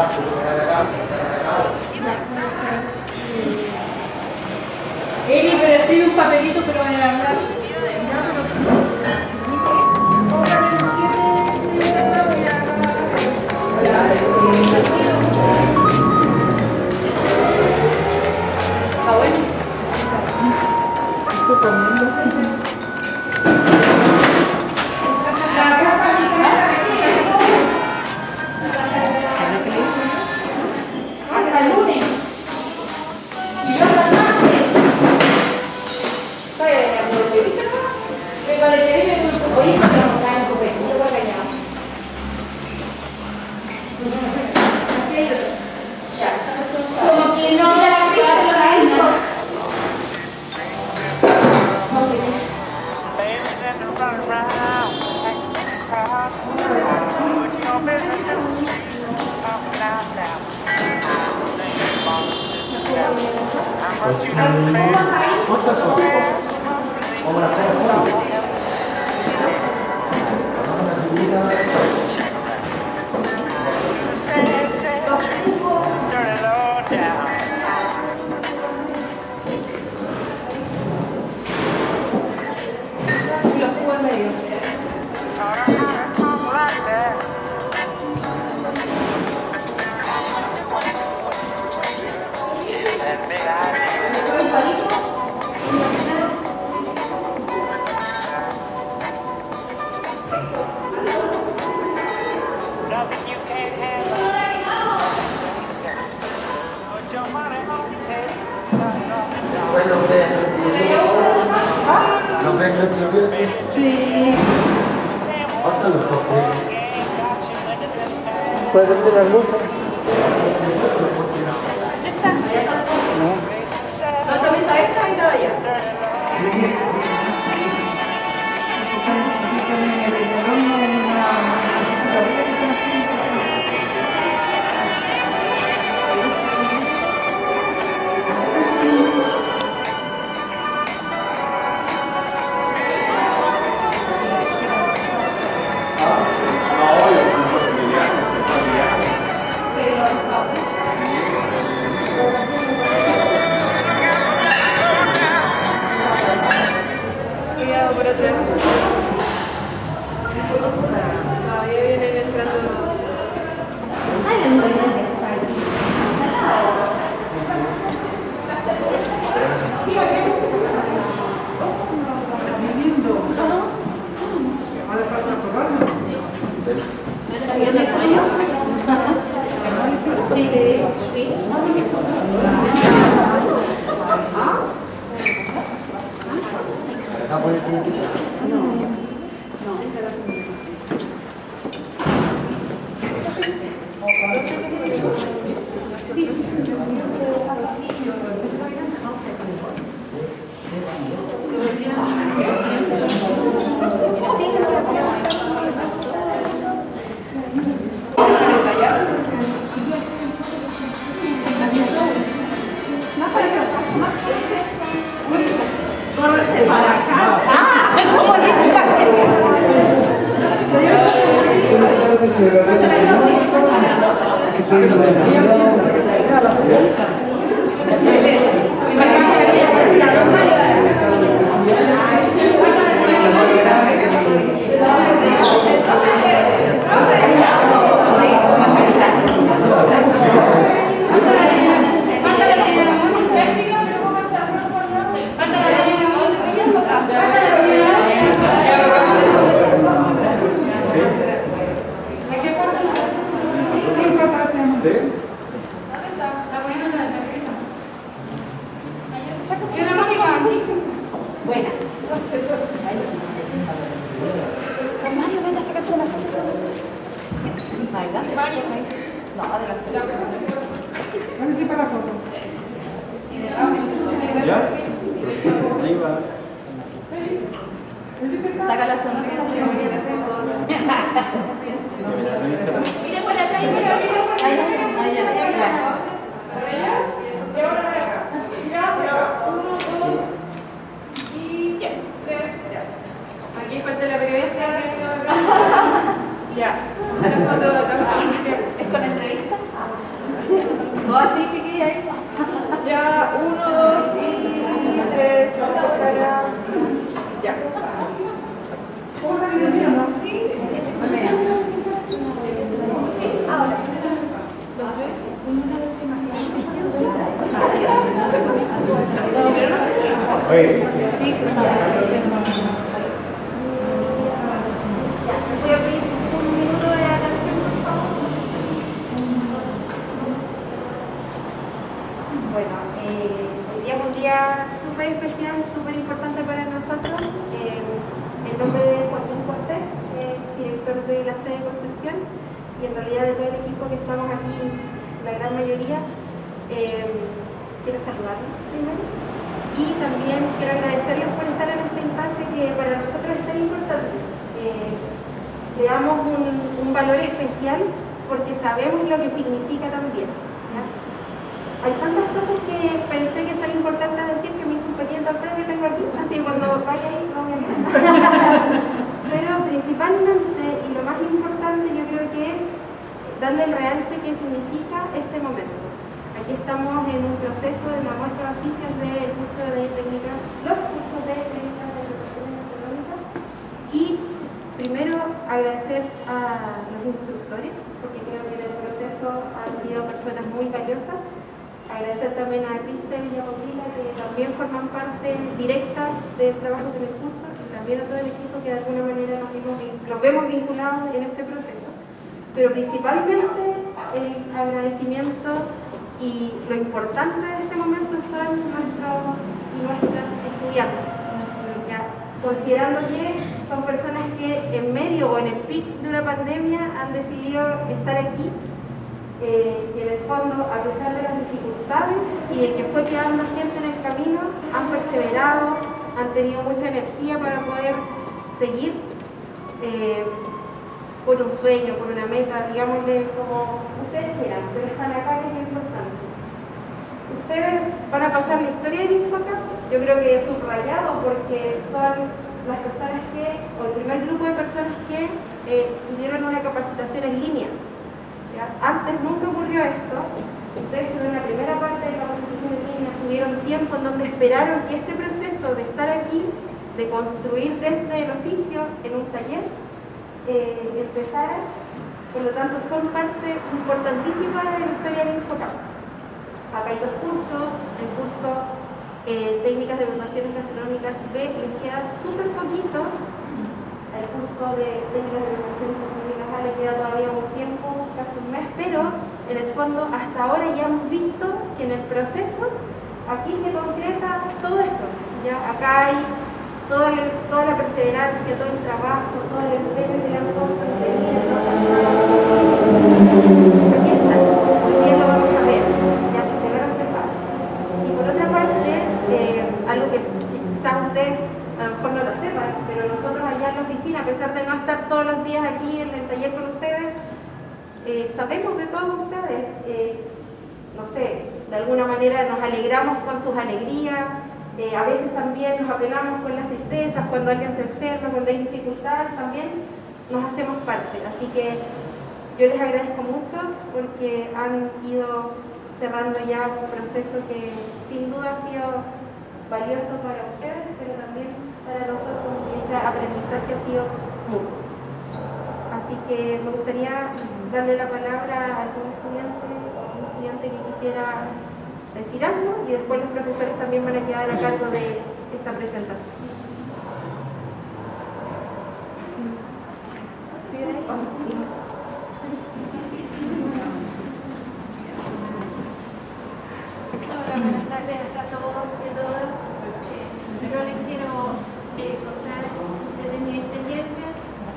not. 어땠어? 어머나, 잘 Saca la sonrisa así. Mira por acá, mira, mira por acá. Ahí, Aquí parte de la periodista. Ya. Bueno, eh, hoy día es un día súper especial, súper importante para nosotros. Eh, en nombre de Joaquín Cortés, director de la sede de Concepción, y en realidad de todo el equipo que estamos aquí, la gran mayoría, eh, quiero saludarlos primero. Y también quiero agradecerles por estar en esta instancia que para nosotros es tan importante. Eh, le damos un, valor especial porque sabemos lo que significa también. Hay tantas cosas que pensé que son importantes decir que me hizo un pequeño que tengo aquí, así que cuando vaya ahí lo voy a. Pero principalmente, y lo más importante yo creo que es darle el realce que significa este momento. Estamos en un proceso de la muestra de oficios del curso de técnicas, los cursos de técnicas de educación económica y primero agradecer a los instructores porque creo que en el proceso han sido personas muy valiosas Agradecer también a Cristel y a Paulina que también forman parte directa del trabajo del curso y también a todo el equipo que de alguna manera nos, vimos nos vemos vinculados en este proceso. Pero principalmente el agradecimiento y lo importante de este momento son nuestros y nuestras estudiantes. Ya, considerando que son personas que en medio o en el pic de una pandemia han decidido estar aquí eh, y en el fondo, a pesar de las dificultades y de que fue quedando gente en el camino, han perseverado, han tenido mucha energía para poder seguir eh, por un sueño, por una meta, digámosle como ustedes quieran, pero están acá que es lo importante. Ustedes van a pasar la historia del Infocap, yo creo que es subrayado porque son las personas que, o el primer grupo de personas que eh, una capacitación en línea. Antes nunca ocurrió esto. Ustedes tuvieron la primera parte de capacitación en línea, tuvieron tiempo en donde esperaron que este proceso de estar aquí, de construir desde el oficio en un taller, eh, empezara. Por lo tanto, son parte importantísima de la historia del Infocap. Acá hay dos cursos, el curso eh, Técnicas de Preparaciones Gastronómicas B les queda súper poquito, el curso de Técnicas de Preparaciones Gastronómicas A le queda todavía un tiempo, casi un mes, pero en el fondo hasta ahora ya hemos visto que en el proceso aquí se concreta todo eso, ya acá hay toda la, toda la perseverancia, todo el trabajo, todo el empeño que le han puesto no Aquí está, hoy día lo vamos a ver, ya que se ve reflejado. Y por otra parte, eh, algo que quizás ustedes a lo mejor no lo sepan, pero nosotros allá en la oficina, a pesar de no estar todos los días aquí en el taller con ustedes, eh, sabemos de todos ustedes, eh, no sé, de alguna manera nos alegramos con sus alegrías, eh, a veces también nos apelamos con las tristezas, cuando alguien se enferma, cuando hay dificultades, también nos hacemos parte. Así que yo les agradezco mucho porque han ido cerrando ya un proceso que sin duda ha sido valioso para ustedes, pero también para nosotros y ese aprendizaje ha sido mutuo. Así que me gustaría darle la palabra a algún estudiante o algún estudiante que quisiera decir algo y después los profesores también van a quedar a cargo de esta presentación. Hola, buenas tardes a todos y a todas. Eh, Yo les quiero eh, contar desde mi experiencia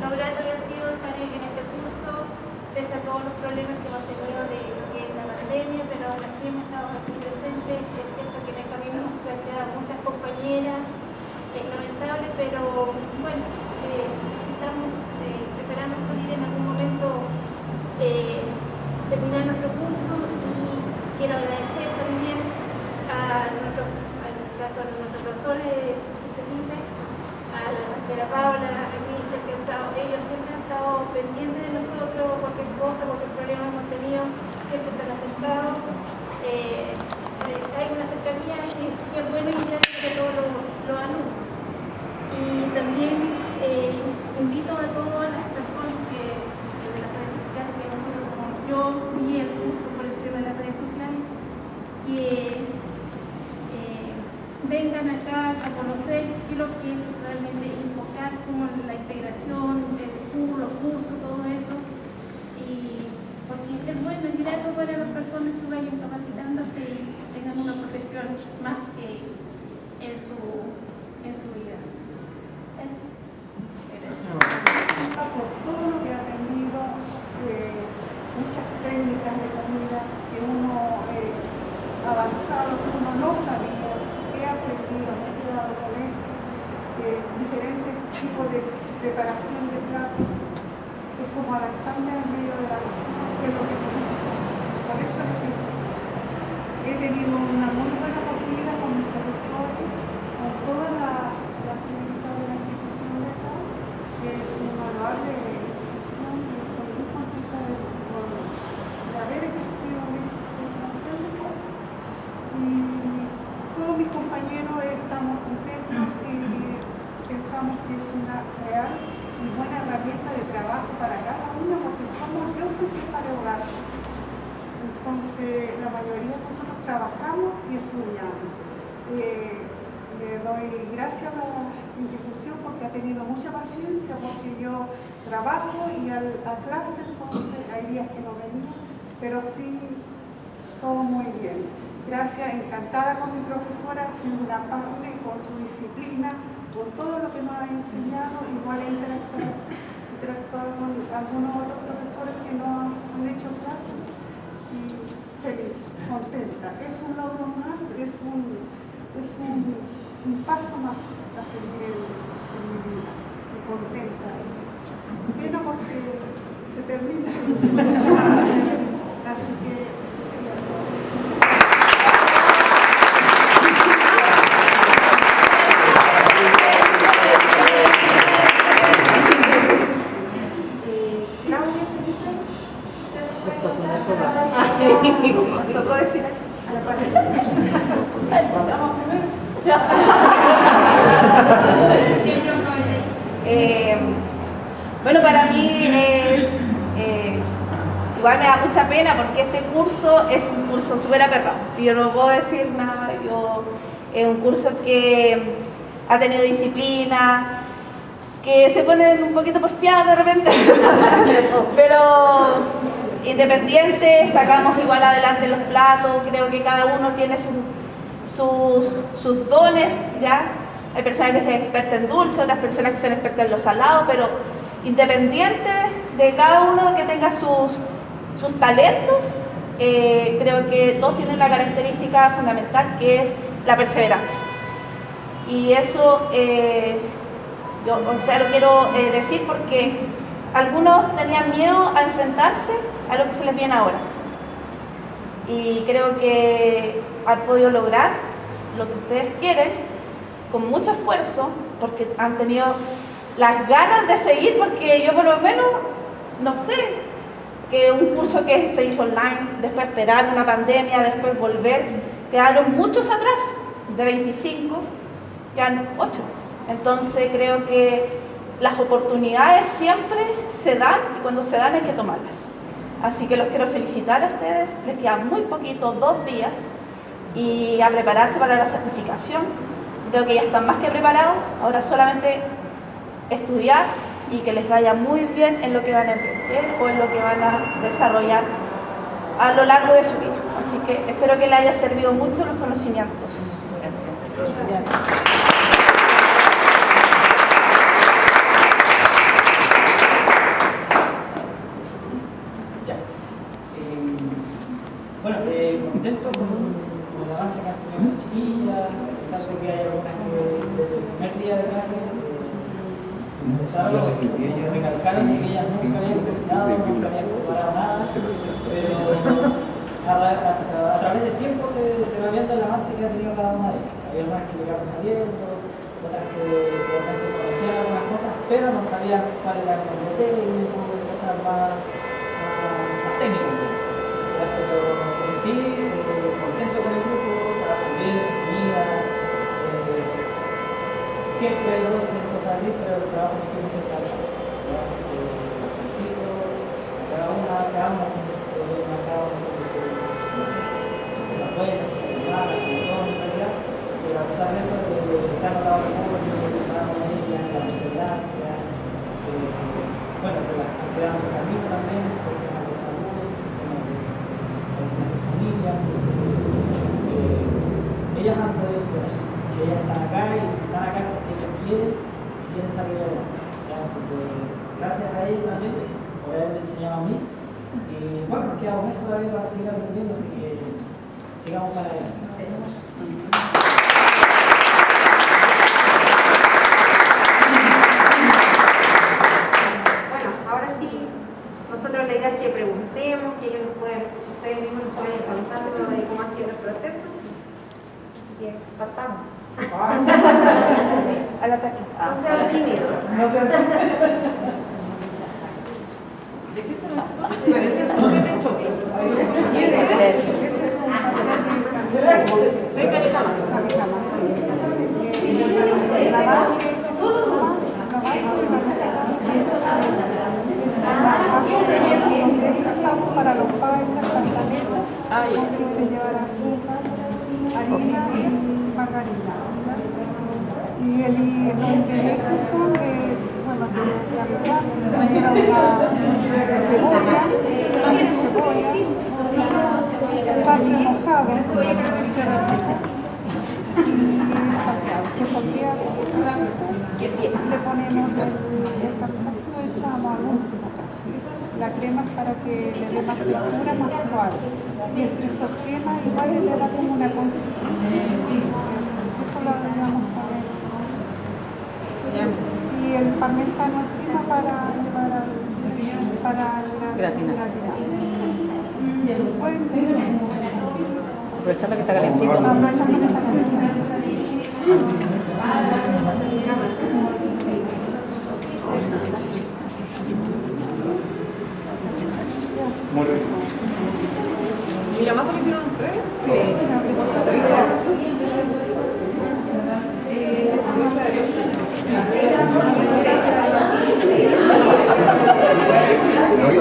lo grato que ha sido estar en este curso, pese a todos los problemas que hemos tenido de lo la pandemia, pero aún así hemos estado aquí presentes. Es cierto que en el camino hemos planteado muchas compañeras, es lamentable, pero bueno, eh, estamos eh, preparando salir en algún momento eh, terminar nuestro curso y quiero agradecer también a nuestro, en este caso a nuestros profesores Felipe, a la señora Paula, a Cristian, que ellos siempre pendientes de nosotros, cualquier cosa, técnicas de comida que uno eh, avanzado, que uno no sabía, he aprendido, me he quedado con eso, eh, diferentes tipos de preparación de platos, es como adaptarme al medio de la cocina, que es lo que me gusta. Por eso es que he tenido una muy buena acogida con mis profesores, con toda la, la de la institución de acá, que es un valor de estamos contentos y pensamos que es una real y buena herramienta de trabajo para cada uno porque somos, yo soy jefa de hogar. Entonces la mayoría de nosotros trabajamos y estudiamos. Eh, le doy gracias a la institución porque ha tenido mucha paciencia porque yo trabajo y al, a clase entonces hay días que no venía, pero sí todo muy bien. Gracias, encantada con mi profesora, ha una parte con su disciplina, con todo lo que nos ha enseñado, igual he interactuado, con algunos otros profesores que no han hecho clase y feliz, contenta. Es un logro más, es un, es un paso más a seguir en, en mi vida, y contenta. Pena porque se termina. Así que eso sería todo. Eh, Claudia, Felipe, ¿ustedes pueden contar? Tocó decir a la parte. Eh, bueno, para mí es. eh, igual me da mucha pena porque este curso es un curso súper aperrado. y Yo no puedo decir nada. Yo, es un curso que ha tenido disciplina, que se ponen un poquito porfiados de repente, pero independiente, sacamos igual adelante los platos. Creo que cada uno tiene su- sus, sus dones, ¿ya? Hay personas que se expertas en dulce, otras personas que son expertas en lo salado, pero independiente de cada uno que tenga sus, sus talentos, eh, creo que todos tienen la característica fundamental que es la perseverancia. Y eso eh, yo o sea, lo quiero eh, decir porque algunos tenían miedo a enfrentarse a lo que se les viene ahora. Y creo que han podido lograr lo que ustedes quieren con mucho esfuerzo, porque han tenido las ganas de seguir, porque yo por lo menos, no sé, que un curso que se hizo online, después esperar una pandemia, después volver, quedaron muchos atrás, de 25, quedan 8. Entonces creo que las oportunidades siempre se dan y cuando se dan hay que tomarlas. Así que los quiero felicitar a ustedes, les quedan muy poquito, dos días, y a prepararse para la certificación. Creo que ya están más que preparados, ahora solamente estudiar y que les vaya muy bien en lo que van a emprender o en lo que van a desarrollar a lo largo de su vida. Así que espero que les haya servido mucho los conocimientos. Ya. Eh, bueno, eh, contento con, con el avance que han tenido las chiquillas, a pesar de que hay algunas que desde el primer día de clase empezaron como recalcaron que ellas nunca habían cocinado, nunca habían preparado nada, pero a, ra- a- a través del tiempo se, se va viendo el avance que ha tenido cada una de ellas. Había algunas que le iban saliendo, otras que realmente conocían algunas cosas, pero no sabían cuál era el nombre técnico, cosas más, más, más técnicas. Pero en sí, contento con el grupo, trabajan bien, su comida, eh, siempre roces, cosas así, pero el trabajo en equipo siempre. Así que felicito a cada una, cada una tiene sus problemas, cada una cosas buenas, sus cosas malas, como todo en realidad, pero a pesar de eso, se ha notado apoyo de cada una de ellas, la perseverancia, eh, bueno, que las han creado un camino también, por temas de salud, temas de, de de familia, entonces, eh, ellas han podido superarse, y ellas están acá, y si están acá es porque ellas quieren, y quieren salir adelante. ¿ya? Así que, gracias a ellos también por haberme enseñado a mí, y bueno, nos queda un mes todavía para seguir aprendiendo, así que sigamos para adelante. Bueno, ahora sí, nos nosotros la idea es que preguntemos, que ellos nos puedan, ustedes mismos nos puedan contando de cómo han sido los procesos. Así que partamos. Al ataque. No sean tímidos. ¿De qué son Pero es un para los azúcar, harina y margarina. Y el la crema es para que le dé más textura, más suave. Y queso crema igual le da como una consistencia. Eso lo agregamos para Y el parmesano encima para llevar al, para la. Después, Aprovechando que está calentito. aprovechando que está caliente. Muy bien. ¿Y la masa la hicieron ustedes? No, yo la hago. Es el chocolate eh, fino inflada, fino inflada, inflada con eh,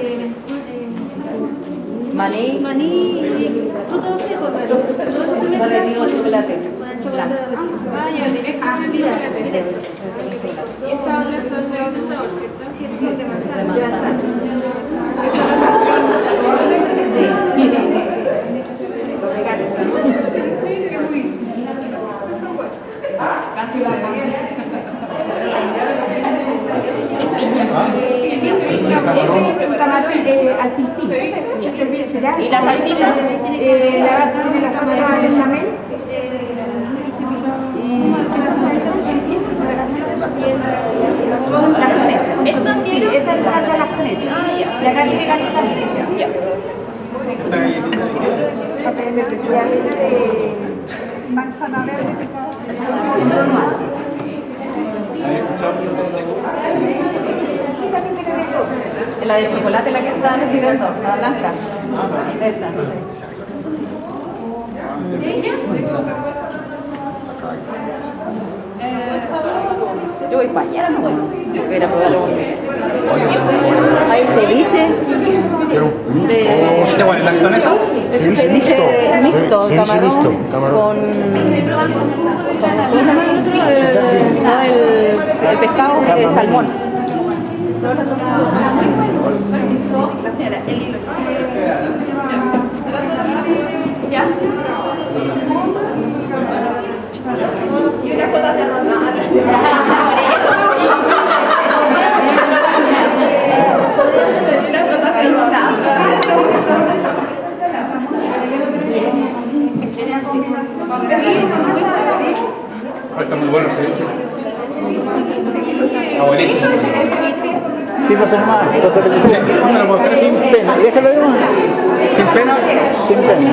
eh, Maní. maní, frutos secos, pero todo eso se No mezcla le digo con- chocolate. con el chocolate de la Ah, ya, directo con el chocolate. Y estas obras son de otro sabor, ¿cierto? Sí, esas son de manzana. De manzana. Ese es un camarón al. ¿Y la salsita? Eh, la base tiene la salsa de chamel. La japonesa. ¿Esto Sí, esa es la salsa de la japonesa. Y acá tiene la chamel. Esta galletita de qué? Manzana verde picada. ¿Habéis escuchado frutos secos? La de chocolate la que estaban escribiendo, la blanca. Esa. Yo voy para allá, no voy. Yo muy bien. Hay ceviche. De, ¿Este es mixto. mixto, camarón, mixto, camarón. con. Eh, el pescado de salmón. La señora, el hilo. ¿Ya? Y unas gotas de Ah, Está muy bueno. Sí, hermano, entonces le dice, ¿Dónde lo puedo hacer? sin pena, déjalo. Sin pena. sin pena.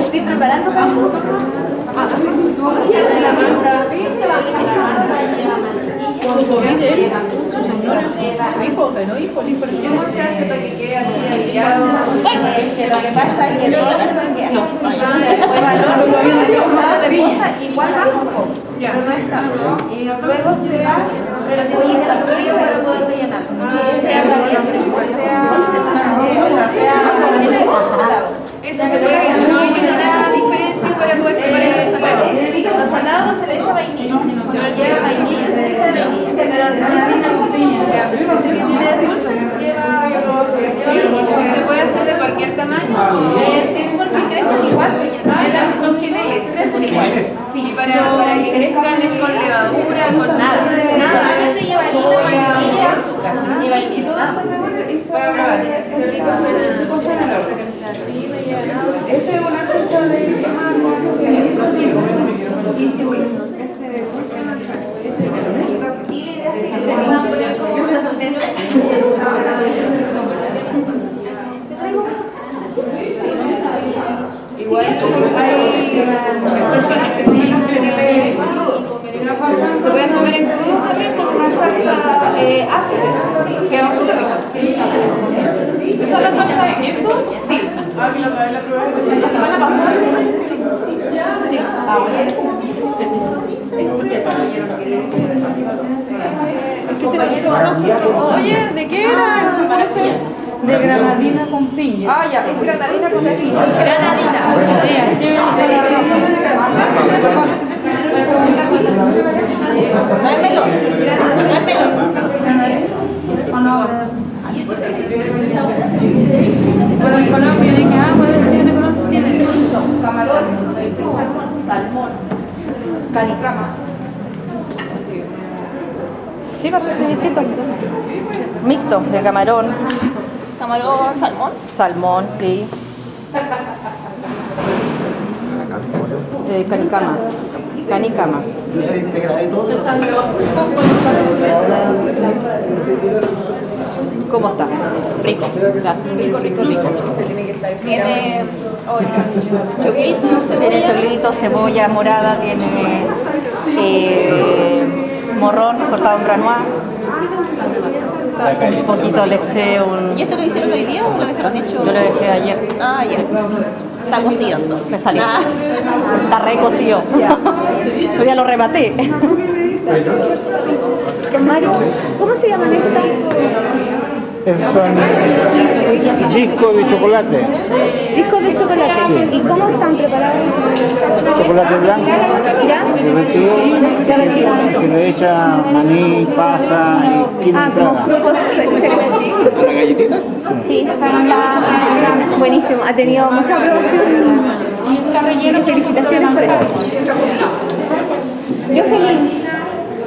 Estoy preparando para la masa. Hijo, pero hijo, hijo, ¿Cómo se que quede así que lo que pasa es que todo queda. Después valor, igual poco. Ya. Pero no está. Y luego se va Pero tiene que estar frío para poder rellenar. Sea caliente, sea, sea, sea Eso se puede, no hay ninguna diferencia para poder. Al salado se le echa vainilla. No lleva vainilla, se le echa vainilla. Pero tiene dulce, lleva lleva ¿Se puede hacer de cualquier tamaño? Eh, sí, porque crecen igual. Ah, son gemelos. Crecen igual. Y para, que crezcan es con levadura, con nada. Solamente lleva harina, vainilla y azúcar. Y vainilla. Para probar. Qué rico suena. Esa es una salsa de y cebolla. Igual hay personas que tienen que se pueden comer en crudo también con una salsa eh, ácida que va súper rica. ¿Esa es la salsa de queso? Sí. Ah, mira, la la probé la semana pasada. Sí. Ah, bueno. Oye, ¿de qué era? Me parece. De granadina con piña. Ah, ya, es granadina con piña. Granadina. No es melón. No es melón. Bueno, en Colombia, ¿de qué agua es de Colombia? Tiene Camarón, salmón, canicama. Sí, Mixto, de camarón, Camarón, salmón. salmón, sí. Eh, canicama. Canicama. ¿Cómo está? Rico. Gracias. Rico, rico, rico. Tiene, choquito, Tiene cebolla. choclito, cebolla morada, tiene eh, morrón cortado en granois. Un poquito le eché un... ¿Y esto lo hicieron hoy día o lo dejaron hecho? Yo lo dejé ayer. Ah, ya. Está cocido entonces. Está listo. Ah. Está recocido. Yo ya lo rematé. Mario, ¿cómo se llaman estas? Son discos de chocolate. ¿Y cómo están preparados? Chocolate blanco, se le echa maní, pasa y quinoa Ah, como frutos secos. ¿Una galletita? Sí, está buenísimo. Ha tenido mucha aprobación. Relleno. Felicitaciones por eso. Yo seguí.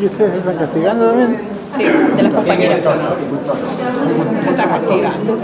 ¿Y ustedes se están castigando también? Sí, de las compañeras. Se está castigando.